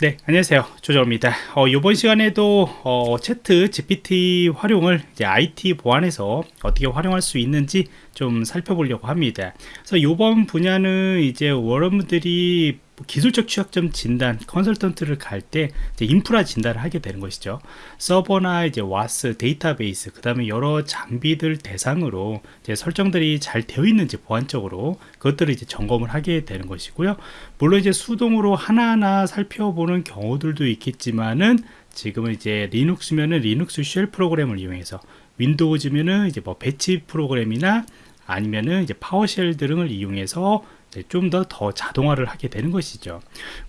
네 안녕하세요. 조정입니다. 어, 이번 시간에도 어, 채트 GPT 활용을 이제 IT 보안에서 어떻게 활용할 수 있는지 좀 살펴보려고 합니다. 그래서 이번 분야는 이제 여러분들이 기술적 취약점 진단 컨설턴트를 갈 때 인프라 진단을 하게 되는 것이죠. 서버나 이제 와스 데이터베이스 그 다음에 여러 장비들 대상으로 이제 설정들이 잘 되어 있는지 보안적으로 그것들을 이제 점검을 하게 되는 것이고요. 물론 이제 수동으로 하나하나 살펴보는 경우들도 있겠지만은 지금은 이제 리눅스면은 리눅스 shell 프로그램을 이용해서 윈도우즈면은 이제 뭐 batch 프로그램이나 아니면은 이제 PowerShell 등을 이용해서 좀더더 자동화를 하게 되는 것이죠.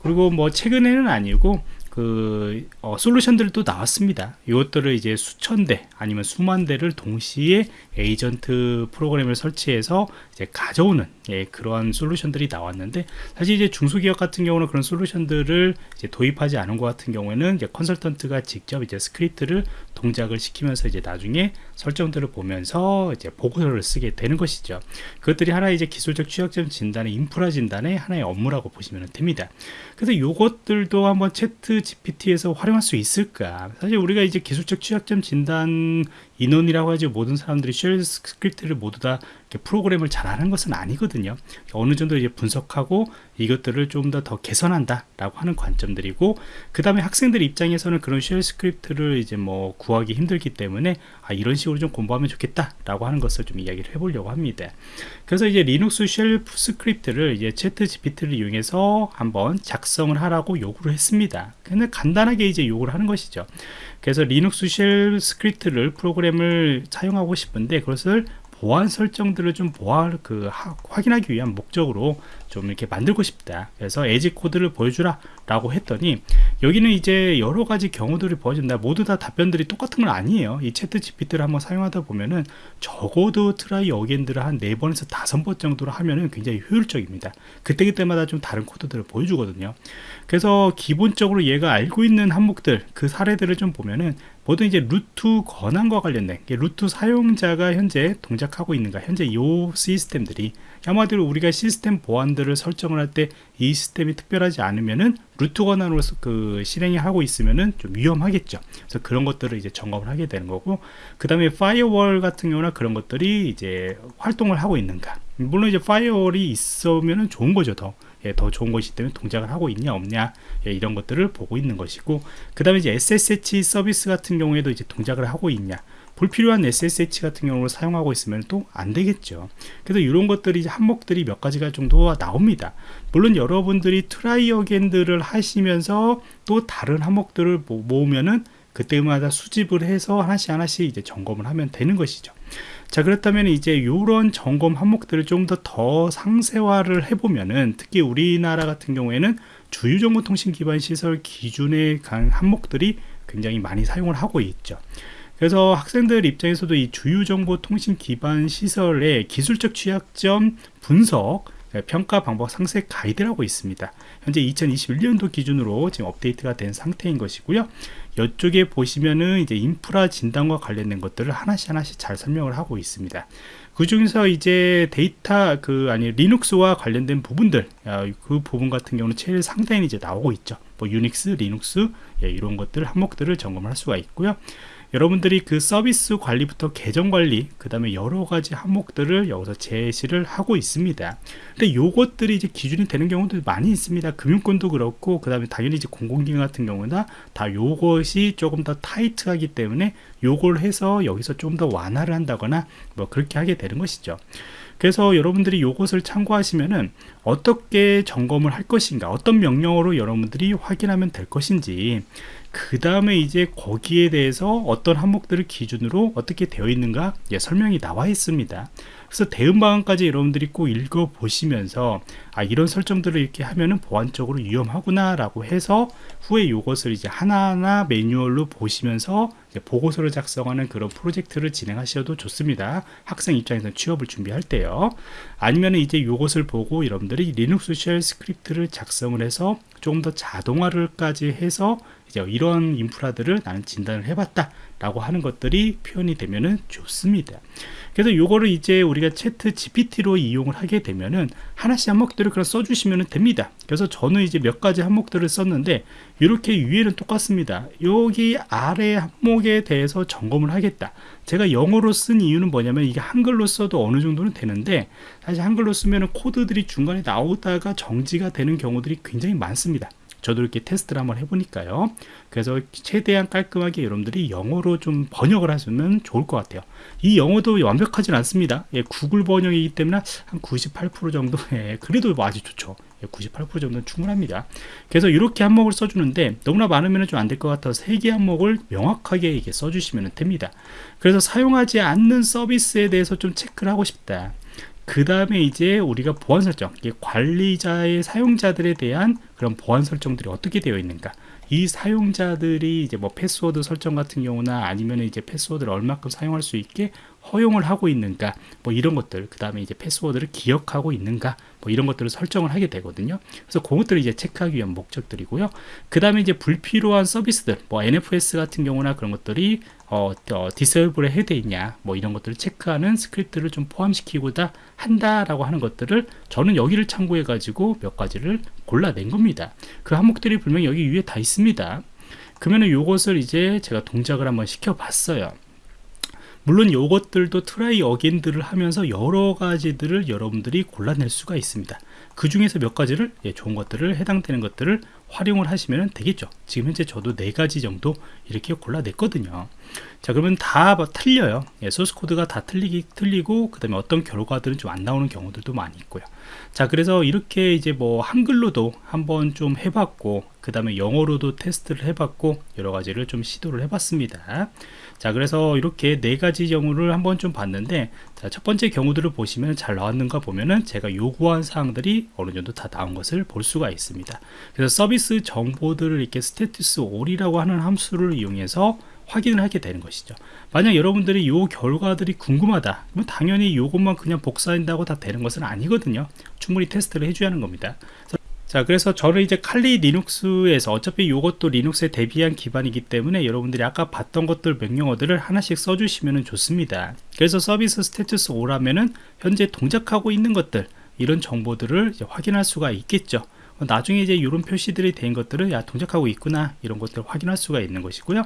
그리고 뭐 최근에는 아니고 그 어, 솔루션들도 나왔습니다. 이것들을 이제 수천 대 아니면 수만 대를 동시에 에이전트 프로그램을 설치해서 이제 가져오는 예, 그러한 솔루션들이 나왔는데 사실 이제 중소기업 같은 경우는 그런 솔루션들을 이제 도입하지 않은 것 같은 경우에는 이제 컨설턴트가 직접 이제 스크립트를 동작을 시키면서 이제 나중에 설정들을 보면서 이제 보고서를 쓰게 되는 것이죠. 그것들이 하나의 이제 기술적 취약점 진단의 인프라 진단의 하나의 업무라고 보시면 됩니다. 그래서 이것들도 한번 ChatGPT에서 활용할 수 있을까? 사실 우리가 이제 기술적 취약점 진단 인원이라고 하죠 모든 사람들이 shell 스크립트를 모두 다 프로그램을 잘하는 것은 아니거든요. 어느 정도 이제 분석하고 이것들을 좀 더 더 개선한다 라고 하는 관점들이고 그 다음에 학생들 입장에서는 그런 shell 스크립트를 이제 뭐 구하기 힘들기 때문에 아 이런 식으로 좀 공부하면 좋겠다 라고 하는 것을 좀 이야기를 해보려고 합니다. 그래서 이제 리눅스 shell 스크립트를 이제 ChatGPT를 이용해서 한번 작성을 하라고 요구를 했습니다. 근데 간단하게 이제 요구를 하는 것이죠. 그래서 리눅스 쉘 스크립트를 프로그램 을 사용하고 싶은데 그것을 보안 설정들을 좀 보안 그 하, 확인하기 위한 목적으로 좀 이렇게 만들고 싶다. 그래서 예제 코드를 보여주라 라고 했더니 여기는 이제 여러 가지 경우들을 보여준다. 모두 다 답변들이 똑같은 건 아니에요. 이 ChatGPT를 한번 사용하다 보면은 적어도 try again들을 한 4번에서 5번 정도로 하면은 굉장히 효율적입니다. 그때그때마다 좀 다른 코드들을 보여주거든요. 그래서 기본적으로 얘가 알고 있는 항목들 그 사례들을 좀 보면은 모두 이제 root 권한과 관련된 root 사용자가 현재 동작하고 있는가 현재 이 시스템들이 한마디로 우리가 시스템 보안들을 설정을 할 때 이 시스템이 특별하지 않으면은 root 권한으로서 그 실행이 하고 있으면은 좀 위험하겠죠. 그래서 그런 것들을 이제 점검을 하게 되는 거고, 그 다음에 firewall 같은 경우나 그런 것들이 이제 활동을 하고 있는가. 물론 이제 firewall이 있으면은 좋은 거죠, 더. 예, 더 좋은 것이기 때문에 동작을 하고 있냐 없냐 예, 이런 것들을 보고 있는 것이고 그 다음에 이제 SSH 서비스 같은 경우에도 이제 동작을 하고 있냐 불필요한 SSH 같은 경우를 사용하고 있으면 또 안 되겠죠. 그래서 이런 것들이 항목들이 몇 가지가 정도 나옵니다. 물론 여러분들이 try again들을 하시면서 또 다른 항목들을 모으면은 그때마다 수집을 해서 하나씩 하나씩 이제 점검을 하면 되는 것이죠 자 그렇다면 이제 이런 점검 항목들을 좀 더 더 상세화를 해보면은 특히 우리나라 같은 경우에는 주요정보통신 기반 시설 기준의 항목들이 굉장히 많이 사용을 하고 있죠. 그래서 학생들 입장에서도 이 주요정보통신 기반 시설의 기술적 취약점 분석 평가 방법 상세 가이드라고 있습니다. 현재 2021년도 기준으로 지금 업데이트가 된 상태인 것이고요. 이쪽에 보시면은 이제 인프라 진단과 관련된 것들을 하나씩 하나씩 잘 설명을 하고 있습니다. 그 중에서 이제 데이터 그 아니 리눅스와 관련된 부분들 아, 그 부분 같은 경우는 제일 상단에 이제 나오고 있죠. 뭐 유닉스, 리눅스 예, 이런 것들 항목들을 점검할 수가 있고요. 여러분들이 그 서비스 관리부터 계정 관리 그 다음에 여러 가지 항목들을 여기서 제시를 하고 있습니다. 근데 요것들이 이제 기준이 되는 경우도 많이 있습니다. 금융권도 그렇고 그 다음에 당연히 이제 공공기관 같은 경우나 다 요것이 조금 더 타이트하기 때문에 요걸 해서 여기서 좀 더 완화를 한다거나 뭐 그렇게 하게 되는 것이죠. 그래서 여러분들이 요것을 참고하시면은 어떻게 점검을 할 것인가 어떤 명령어로 여러분들이 확인하면 될 것인지 그 다음에 이제 거기에 대해서 어떤 항목들을 기준으로 어떻게 되어 있는가 예, 설명이 나와 있습니다. 그래서 대응 방안까지 여러분들이 꼭 읽어 보시면서 아 이런 설정들을 이렇게 하면은 보안적으로 위험하구나 라고 해서 후에 이것을 이제 하나하나 매뉴얼로 보시면서 보고서를 작성하는 그런 프로젝트를 진행하셔도 좋습니다. 학생 입장에서 취업을 준비할 때요. 아니면 이제 이것을 보고 여러분들이 리눅스 shell script를 작성을 해서 조금 더 자동화를까지 해서 이제 이런 인프라들을 나는 진단을 해봤다 라고 하는 것들이 표현이 되면은 좋습니다. 그래서 요거를 이제 우리가 채트 GPT로 이용을 하게 되면은 하나씩 항목들을 그냥 써주시면 됩니다. 그래서 저는 이제 몇 가지 항목들을 썼는데 이렇게 위에는 똑같습니다. 여기 아래 항목에 대해서 점검을 하겠다. 제가 영어로 쓴 이유는 뭐냐면 이게 한글로 써도 어느 정도는 되는데 사실 한글로 쓰면 코드들이 중간에 나오다가 정지가 되는 경우들이 굉장히 많습니다 저도 이렇게 테스트를 한번 해보니까요. 그래서 최대한 깔끔하게 여러분들이 영어로 좀 번역을 하시면 좋을 것 같아요. 이 영어도 완벽하진 않습니다. 예, 구글 번역이기 때문에 한 98% 정도 예, 그래도 아주 좋죠. 98% 예, 정도는 충분합니다. 그래서 이렇게 한목을 써주는데 너무나 많으면 좀 안 될 것 같아서 세개 한목을 명확하게 이게 써주시면 됩니다. 그래서 사용하지 않는 서비스에 대해서 좀 체크를 하고 싶다 그 다음에 이제 우리가 보안 설정 관리자의 사용자들에 대한 그런 보안 설정들이 어떻게 되어 있는가. 이 사용자들이 이제 뭐 패스워드 설정 같은 경우나 아니면 이제 패스워드를 얼마큼 사용할 수 있게 허용을 하고 있는가 뭐 이런 것들 그 다음에 이제 패스워드를 기억하고 있는가 뭐 이런 것들을 설정을 하게 되거든요. 그래서 그것들을 이제 체크하기 위한 목적들이고요. 그 다음에 이제 불필요한 서비스들 뭐 NFS 같은 경우나 그런 것들이 어, 어 disable에 해돼 있냐 뭐 이런 것들을 체크하는 스크립트를 좀 포함시키고자 한다라고 하는 것들을 저는 여기를 참고해 가지고 몇 가지를 골라낸 겁니다. 그 항목들이 분명히 여기 위에 다 있습니다. 그러면은 요것을 이제 제가 동작을 한번 시켜 봤어요 물론 이것들도 try again들을 하면서 여러 가지들을 여러분들이 골라낼 수가 있습니다. 그 중에서 몇 가지를 예, 좋은 것들을 해당되는 것들을 활용을 하시면 되겠죠. 지금 현재 저도 네 가지 정도 이렇게 골라냈거든요 자 그러면 다 틀려요. 예, 소스 코드가 다 틀리기 틀리고 그 다음에 어떤 결과들은 좀 안 나오는 경우들도 많이 있고요. 자 그래서 이렇게 이제 뭐 한글로도 한번 좀 해봤고 그 다음에 영어로도 테스트를 해봤고 여러 가지를 좀 시도를 해봤습니다. 자 그래서 이렇게 네 가지 경우를 한번 좀 봤는데 자, 첫 번째 경우들을 보시면 잘 나왔는가 보면은 제가 요구한 사항들이 어느 정도 다 나온 것을 볼 수가 있습니다. 그래서 서비스 정보들을 이렇게 스테투스 올이라고 하는 함수를 이용해서 확인을 하게 되는 것이죠. 만약 여러분들이 요 결과들이 궁금하다 그러면 당연히 요것만 그냥 복사한다고 다 되는 것은 아니거든요. 충분히 테스트를 해줘야 하는 겁니다. 자 그래서 저는 이제 칼리 리눅스에서 어차피 이것도 리눅스에 대비한 기반이기 때문에 여러분들이 아까 봤던 것들 명령어들을 하나씩 써주시면 좋습니다. 그래서 서비스 스테투스 5라면은 현재 동작하고 있는 것들 이런 정보들을 확인할 수가 있겠죠 나중에 이제 이런 표시들이 된 것들을 야 동작하고 있구나 이런 것들을 확인할 수가 있는 것이고요.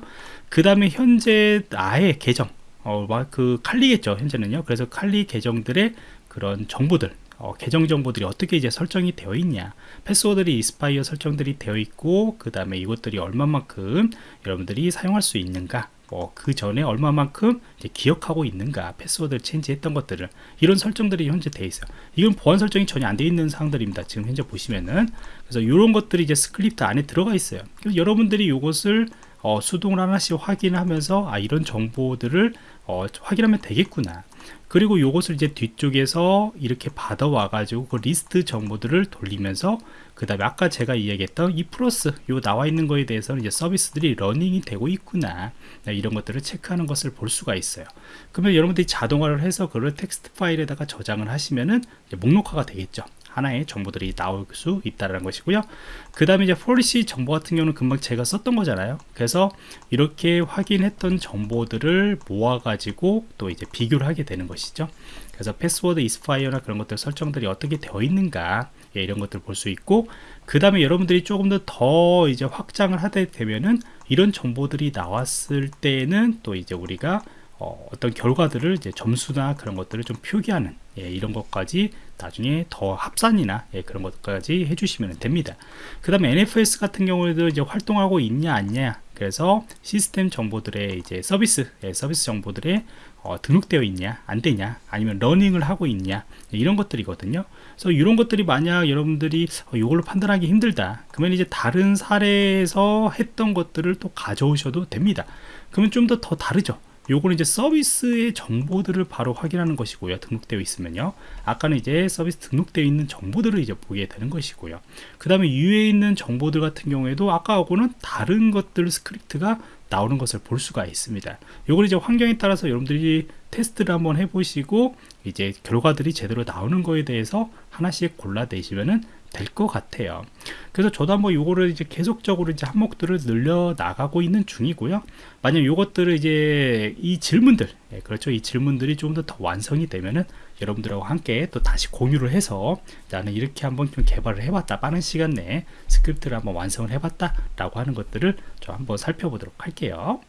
그 다음에 현재 아예 계정 어, 그 칼리겠죠 현재는요. 그래서 칼리 계정들의 그런 정보들 어, 계정 정보들이 어떻게 이제 설정이 되어 있냐 패스워드들이 expire 설정들이 되어 있고 그 다음에 이것들이 얼마만큼 여러분들이 사용할 수 있는가 뭐그 전에 얼마만큼 기억하고 있는가 패스워드를 change했던 것들을 이런 설정들이 현재 돼 있어요. 이건 보안 설정이 전혀 안 돼 있는 사항들입니다. 지금 현재 보시면은. 그래서 이런 것들이 이제 스크립트 안에 들어가 있어요. 여러분들이 이것을 어, 수동을 하나씩 확인하면서 아 이런 정보들을 어, 확인하면 되겠구나 그리고 이것을 이제 뒤쪽에서 이렇게 받아와 가지고 그 리스트 정보들을 돌리면서 그 다음에 아까 제가 이야기했던 이 플러스 요 나와 있는 거에 대해서는 이제 서비스들이 running이 되고 있구나. 네, 이런 것들을 체크하는 것을 볼 수가 있어요. 그러면 여러분들이 자동화를 해서 그걸 텍스트 파일에다가 저장을 하시면은 목록화가 되겠죠 하나의 정보들이 나올 수 있다는 것이고요. 그 다음에 이제 policy 정보 같은 경우는 금방 제가 썼던 거잖아요. 그래서 이렇게 확인했던 정보들을 모아 가지고 또 이제 비교를 하게 되는 것이죠. 그래서 패스워드 이스파이어나 그런 것들 설정들이 어떻게 되어 있는가 예, 이런 것들 볼 수 있고 그 다음에 여러분들이 조금 더 더 이제 확장을 하게 되면은 이런 정보들이 나왔을 때는 또 이제 우리가 어, 떤 결과들을 이제 점수나 그런 것들을 좀 표기하는 예, 이런 것까지 나중에 더 합산이나 예, 그런 것까지 해주시면 됩니다. 그 다음에 NFS 같은 경우에도 이제 활동하고 있냐 아니냐 그래서 시스템 정보들의 이제 서비스 예, 서비스 정보들의 어, 등록되어 있냐 안 되냐 아니면 running을 하고 있냐 예, 이런 것들이거든요. 그래서 이런 것들이 만약 여러분들이 어, 이걸로 판단하기 힘들다 그러면 이제 다른 사례에서 했던 것들을 또 가져오셔도 됩니다. 그러면 좀 더 더 다르죠. 요거는 이제 서비스의 정보들을 바로 확인하는 것이고요. 등록되어 있으면요. 아까는 이제 서비스 등록되어 있는 정보들을 이제 보게 되는 것이고요. 그 다음에 위에 있는 정보들 같은 경우에도 아까하고는 다른 것들 스크립트가 나오는 것을 볼 수가 있습니다. 요걸 이제 환경에 따라서 여러분들이 테스트를 한번 해보시고 이제 결과들이 제대로 나오는 거에 대해서 하나씩 골라내시면은 될 것 같아요. 그래서 저도 한번 요거를 이제 계속적으로 이제 항목들을 늘려 나가고 있는 중이고요. 만약 요것들을 이제 이 질문들, 예, 그렇죠. 이 질문들이 좀 더 더 완성이 되면은 여러분들하고 함께 또 다시 공유를 해서 나는 이렇게 한번 좀 개발을 해봤다. 빠른 시간 내에 스크립트를 한번 완성을 해봤다. 라고 하는 것들을 좀 한번 살펴보도록 할게요.